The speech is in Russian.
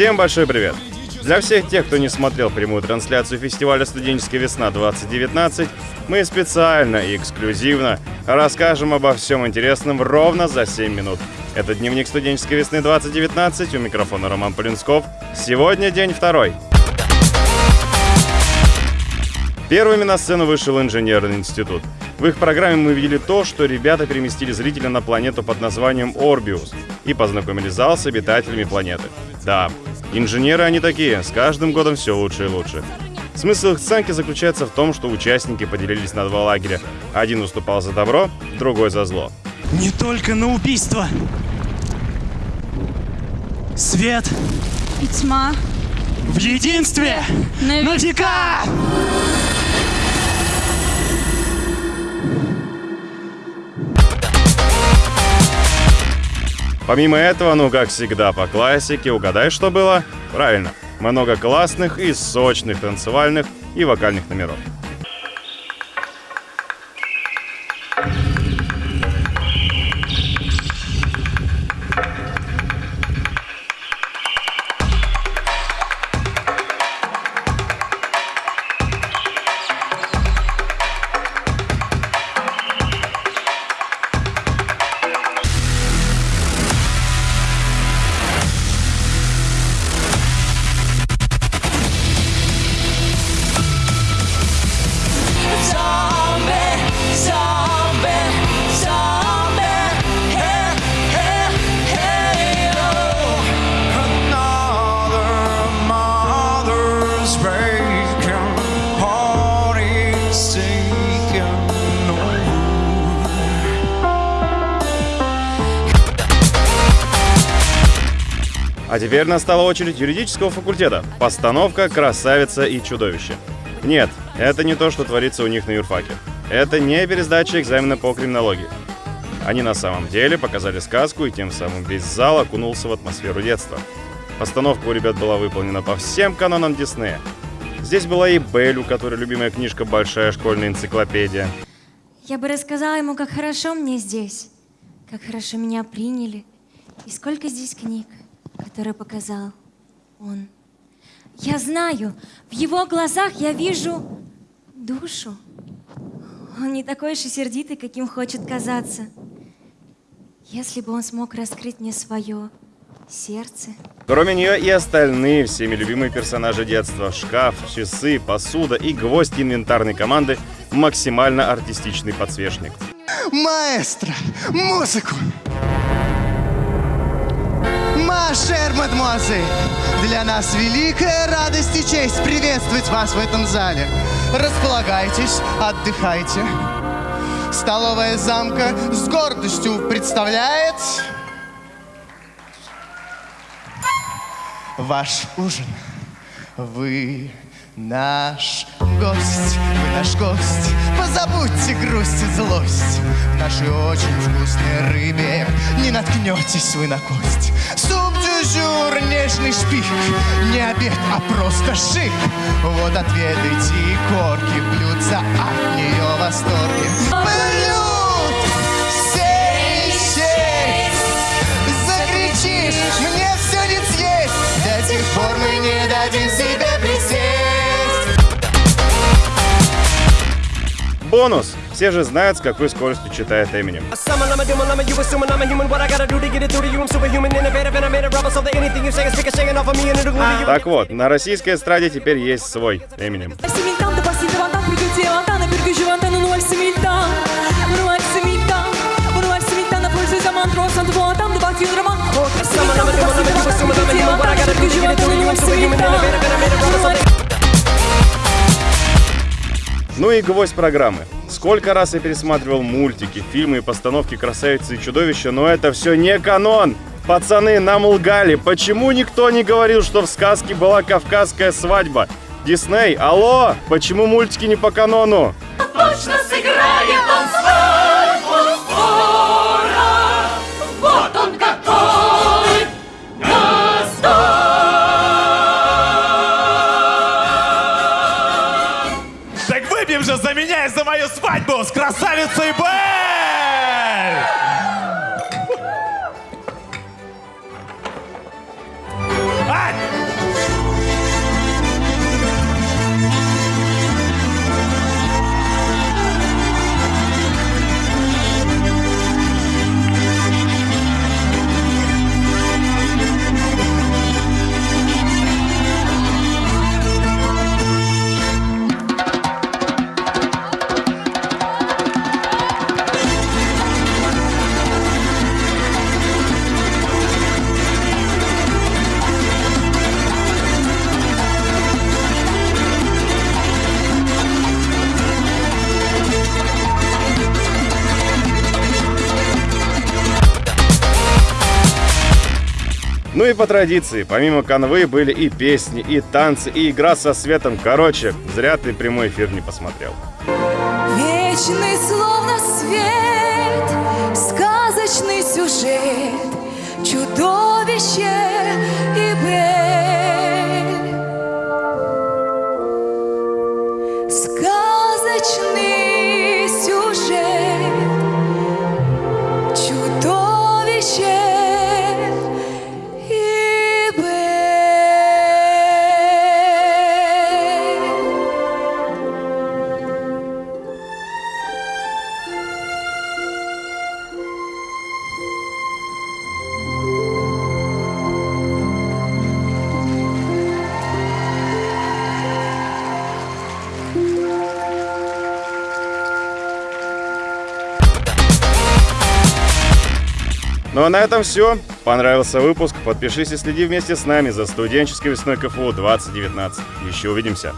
Всем большой привет! Для всех тех, кто не смотрел прямую трансляцию фестиваля «Студенческая весна-2019», мы специально и эксклюзивно расскажем обо всем интересном ровно за 7 минут. Это дневник студенческой весны 2019, у микрофона Роман Полинсков. Сегодня день второй. Первыми на сцену вышел инженерный институт. В их программе мы видели то, что ребята переместили зрителя на планету под названием Орбиус и познакомили зал с обитателями планеты. Да, инженеры они такие, с каждым годом все лучше и лучше. Смысл их сценки заключается в том, что участники поделились на два лагеря. Один выступал за добро, другой за зло. Не только на убийство. Свет и тьма в единстве на на века! Помимо этого, ну как всегда по классике, угадай, что было? Правильно, много классных и сочных танцевальных и вокальных номеров. А теперь настала очередь юридического факультета. Постановка «Красавица и чудовище». Нет, это не то, что творится у них на юрфаке. Это не пересдача экзамена по криминологии. Они на самом деле показали сказку, и тем самым весь зал окунулся в атмосферу детства. Постановка у ребят была выполнена по всем канонам Диснея. Здесь была и Белль, у которой любимая книжка «Большая школьная энциклопедия». Я бы рассказала ему, как хорошо мне здесь, как хорошо меня приняли, и сколько здесь книг, которые показал он. Я знаю, в его глазах я вижу душу. Он не такой уж и сердитый, каким хочет казаться. Если бы он смог раскрыть мне свое сердце. Кроме нее и остальные всеми любимые персонажи детства. Шкаф, часы, посуда и гвоздь инвентарной команды – максимально артистичный подсвечник. Маэстро, музыку! Мадемуазель! Для нас великая радость и честь приветствовать вас в этом зале. Располагайтесь, отдыхайте. Столовая замка с гордостью представляет... Ваш ужин. Вы наш гость, вы наш гость. Позабудьте грусть и злость. В нашей очень вкусной рыбе не наткнетесь вы на кость. Суп дюжур, нежный шпик. Не обед, а просто шик. Вот отведайте и корки блюдца от нее в shaking off of me and it'll glue to you. Так вот, на российской эстраде теперь есть свой Эминем. Similtan Ну и гвоздь программы. Сколько раз я пересматривал мультики, фильмы и постановки «Красавицы и чудовища», но это все не канон! Пацаны, нам лгали. Почему никто не говорил, что в сказке была кавказская свадьба? Дисней, алло! Почему мультики не по канону? точно сыграет он свадьбу мою свадьбу с красавицей Белль! Ну и по традиции, помимо канвы были и песни, и танцы, и игра со светом. Короче, зря ты прямой эфир не посмотрел. Вечный словно свет, сказочный сюжет, чудовище на этом все. Понравился выпуск? Подпишись и следи вместе с нами за студенческой весной КФУ 2019. Еще увидимся.